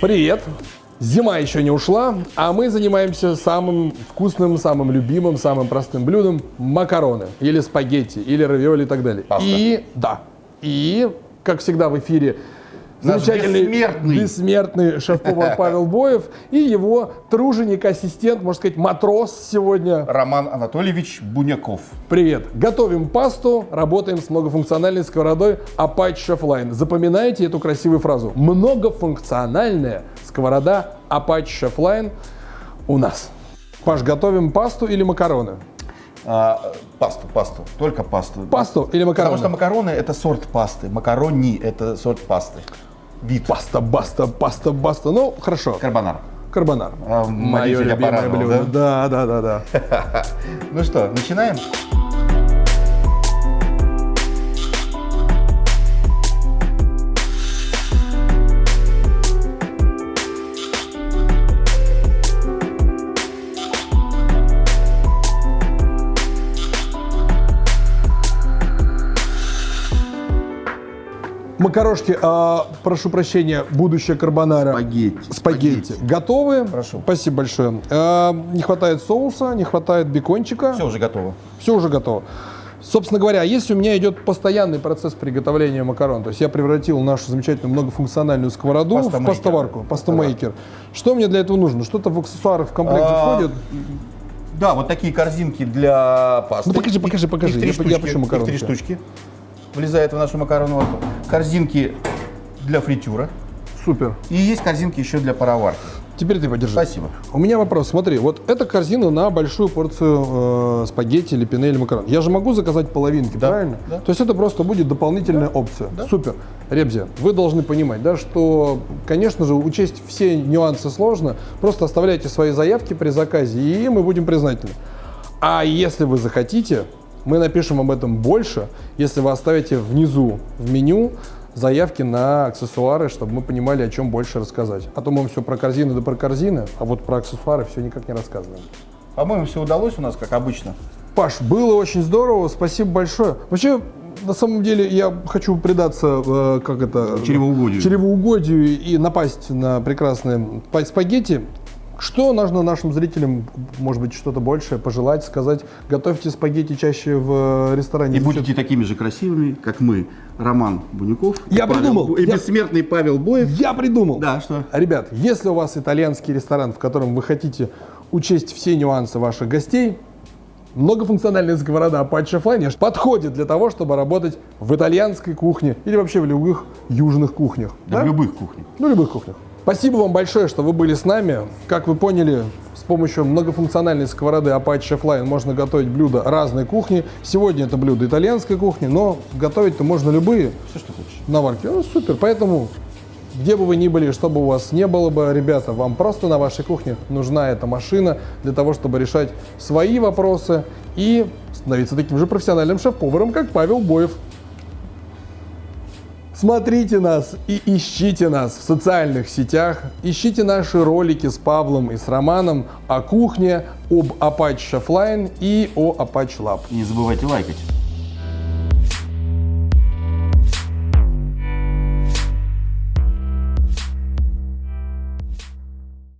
Привет! Зима еще не ушла, а мы занимаемся самым вкусным, самым любимым, самым простым блюдом – макароны, или спагетти, или равиоли и так далее. Паста. И, да, и, как всегда в эфире, замечательный, бессмертный. бессмертный шеф-повар Павел Боев и его труженик, ассистент, можно сказать, матрос сегодня. Роман Анатольевич Буняков. Привет! Готовим пасту, работаем с многофункциональной сковородой Apache Chef Line. Запоминайте эту красивую фразу. Многофункциональная сковорода Apache Chef Line у нас. Паш, готовим пасту или макароны? А, пасту, пасту, только пасту. Пасту или макароны? Потому что макароны это сорт пасты, макарони это сорт пасты. Вид. Паста, баста, паста, баста. Ну, хорошо. Карбонар. Карбонар. А, Мое любимое блюдо. Да, да, да, да. Ну что, начинаем? Макарошки, а, прошу прощения, будущее карбонара. Спагетти. Спагетти. Готовы? Прошу. Спасибо большое. А, не хватает соуса, не хватает бекончика. Все уже готово. Все уже готово. Собственно говоря, если у меня идет постоянный процесс приготовления макарон, то есть я превратил нашу замечательную многофункциональную сковороду в пастоварку, пастомейкер. Что мне для этого нужно? Что-то в аксессуары в комплекте А, входит? Да, вот такие корзинки для пасты. Ну, покажи, покажи, покажи. Их три Я- штучки. я почему их три штучки. Влезает в нашу макароновую. Корзинки для фритюра. Супер. И есть корзинки еще для пароварки. Теперь ты подержи. Спасибо. У меня вопрос. Смотри, вот эта корзина на большую порцию э, спагетти или пене или макарон. Я же могу заказать половинки, Да, правильно? да. То есть это просто будет дополнительная опция. Супер. Ребзя, вы должны понимать, да, что, конечно же, учесть все нюансы сложно. Просто оставляйте свои заявки при заказе, и мы будем признательны. А если вы захотите, мы напишем об этом больше, если вы оставите внизу в меню заявки на аксессуары, чтобы мы понимали, о чем больше рассказать. А то мы все про корзины да про корзины, а вот про аксессуары все никак не рассказываем. По-моему, все удалось у нас, как обычно. Паш, было очень здорово, спасибо большое. Вообще, на самом деле, я хочу предаться, э, как это... Чревоугодию. Чревоугодию и напасть на прекрасные па- спагетти. Что нужно нашим зрителям, может быть, что-то большее пожелать, сказать? Готовьте спагетти чаще в э, ресторане. И будете такими же красивыми, как мы, Роман Бунюков. Я Павел придумал. И Я- бессмертный Павел Боев. Я придумал. Да, что? Ребят, если у вас итальянский ресторан, в котором вы хотите учесть все нюансы ваших гостей, многофункциональная сковорода Apache Flying подходит для того, чтобы работать в итальянской кухне или вообще в любых южных кухнях. Да, в любых кухнях. Ну, любых кухнях. Спасибо вам большое, что вы были с нами. Как вы поняли, с помощью многофункциональной сковороды Apache Chef Line можно готовить блюда разной кухни. Сегодня это блюдо итальянской кухни, но готовить-то можно любые Все, что хочешь. наварки. Ну, супер. Поэтому, где бы вы ни были, что бы у вас не было бы, ребята, вам просто на вашей кухне нужна эта машина для того, чтобы решать свои вопросы и становиться таким же профессиональным шеф-поваром, как Павел Боев. Смотрите нас и ищите нас в социальных сетях, ищите наши ролики с Павлом и с Романом о кухне, об Apache Chef Line и о Apache Lab. Не забывайте лайкать.